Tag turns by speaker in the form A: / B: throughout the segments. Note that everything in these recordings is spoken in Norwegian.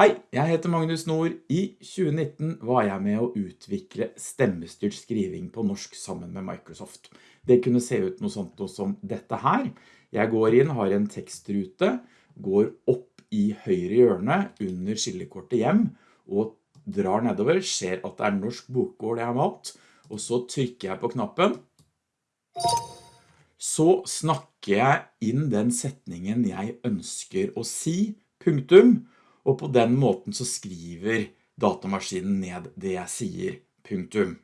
A: Hei, jeg heter Magnus Nord. I 2019 var jeg med å utvikle stemmestyrt skriving på norsk sammen med Microsoft. Det kunne se ut noe sånt som dette her. Jeg går inn, har en tekstrute, går opp i høyre hjørne under skillekortet hjem, og drar nedover, ser at det er norsk bokgård jeg har valgt, og så trykker jeg på knappen. Så snakker jeg inn den setningen jeg ønsker å si, punktum, og på den måten så skriver datamaskinen ned det jeg sier, punktum.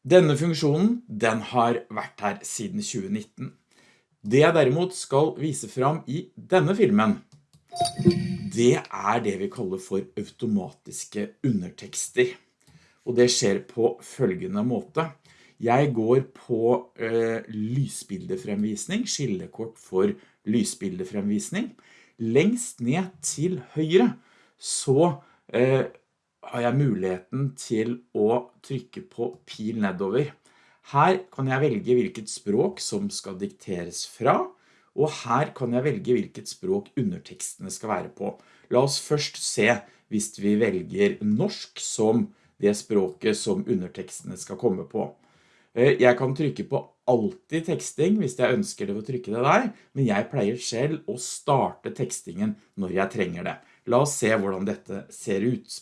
A: Denne funksjonen, den har vært her siden 2019. Det jeg derimot skal vise fram i denne filmen, det er det vi kaller for automatiske undertekster. Og det skjer på følgende måte. Jeg går på eh, lysbildefremvisning, skillekort for lysbildefremvisning lengst ned til høyre så eh, har jeg muligheten til å trykke på pil nedover. Her kan jeg velge hvilket språk som skal dikteres fra, og her kan jeg velge hvilket språk undertekstene skal være på. La oss først se hvis vi velger norsk som det språket som undertekstene skal komme på. Eh, jeg kan trykke på alltid teksting hvis jeg ønsker det å trykke det der, men jeg pleier selv å starte tekstingen når jeg trenger det. La oss se hvordan dette ser ut.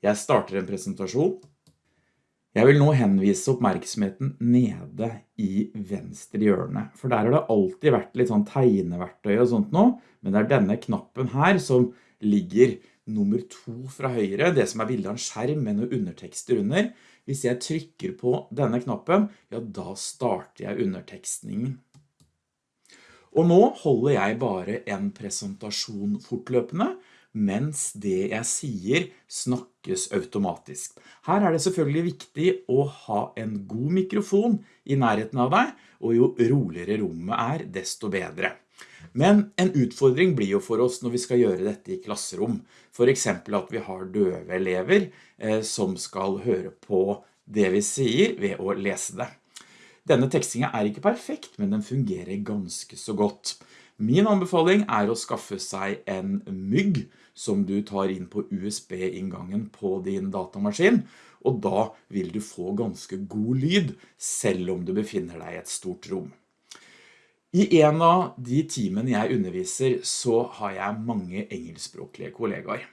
A: Jeg starter en presentasjon. Jeg vil nå henvise oppmerksomheten nede i venstre hjørne, for der har det alltid vært litt sånn tegneverktøy og sånt nå, men det er denne knappen her som ligger nummer to fra høyre, det som er bildet av en skjerm med noen undertekster under. Hvis jeg trykker på denne knappen, ja da starter jeg undertekstningen. Og nå holder jeg bare en presentasjon fortløpende, mens det jeg sier snakkes automatisk. Her er det selvfølgelig viktig å ha en god mikrofon i nærheten av deg, og jo roligere rommet er, desto bedre. Men en utfordring blir jo for oss når vi skal gjøre dette i klasserom. For eksempel at vi har døve elever eh, som skal høre på det vi sier ved å lese det. Denne tekstingen er ikke perfekt, men den fungerer ganske så godt. Min anbefaling er å skaffe seg en mygg som du tar inn på USB-inngangen på din datamaskin, og da vil du få ganske god lyd, selv om du befinner deg i et stort rom. I en av de timene jeg underviser så har jeg mange engelskspråklige kollegaer.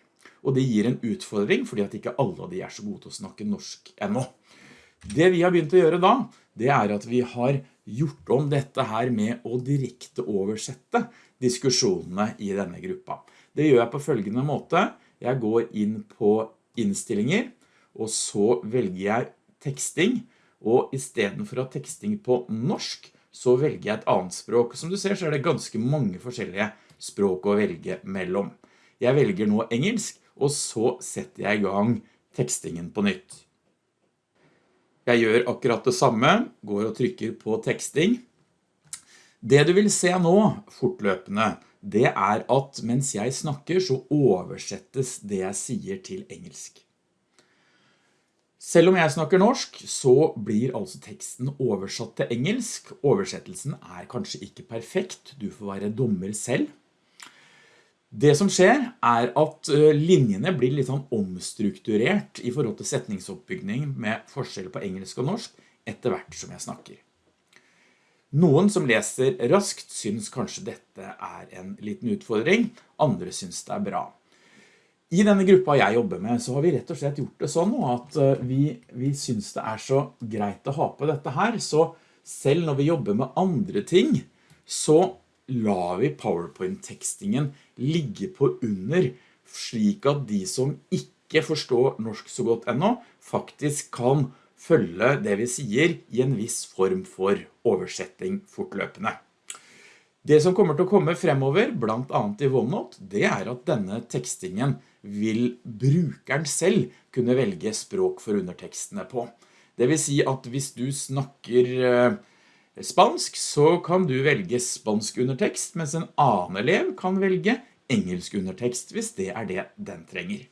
A: Og det gir en utfordring fordi at ikke alle av de er så gode til å snakke norsk ennå. Det vi har begynt å gjøre da, det er at vi har gjort om dette her med å direkte oversette diskusjonene i denne gruppa. Det gjør jeg på følgende måte. Jeg går inn på innstillinger, og så velger jeg teksting, og i stedet for å ha teksting på norsk, så velger jeg et annet språk. Som du ser så er det ganske mange forskjellige språk å velge mellom. Jeg velger nå engelsk, og så setter jeg i gang tekstingen på nytt. Jeg gjør akkurat det samme, går og trykker på teksting. Det du vil se nå, fortløpende, det er at mens jeg snakker så oversettes det jeg sier til engelsk. Selv om jeg snakker norsk, så blir altså teksten oversatt til engelsk. Oversettelsen er kanskje ikke perfekt, du får være dommer selv. Det som skjer er at linjene blir litt sånn omstrukturert i forhold til setningsoppbygging med forskjell på engelsk og norsk etter hvert som jeg snakker. Noen som leser raskt syns kanskje dette er en liten utfordring, andre syns det er bra. I denne gruppa jeg jobber med, så har vi rett og slett gjort det sånn at eh, vi, vi synes det er så greit å ha på dette her, så selv når vi jobber med andre ting, så lar vi PowerPoint-tekstingen ligge på under, slik at de som ikke forstår norsk så godt ennå, faktisk kan følge det vi sier i en viss form for oversetting fortløpende. Det som kommer til å komme fremover, blant annet i OneNote, det er at denne tekstingen vil brukeren selv kunne velge språk for undertekstene på. Det vil si at hvis du snakker eh, spansk, så kan du velge spansk undertekst, mens en annen elev kan velge engelsk undertekst hvis det er det den trenger.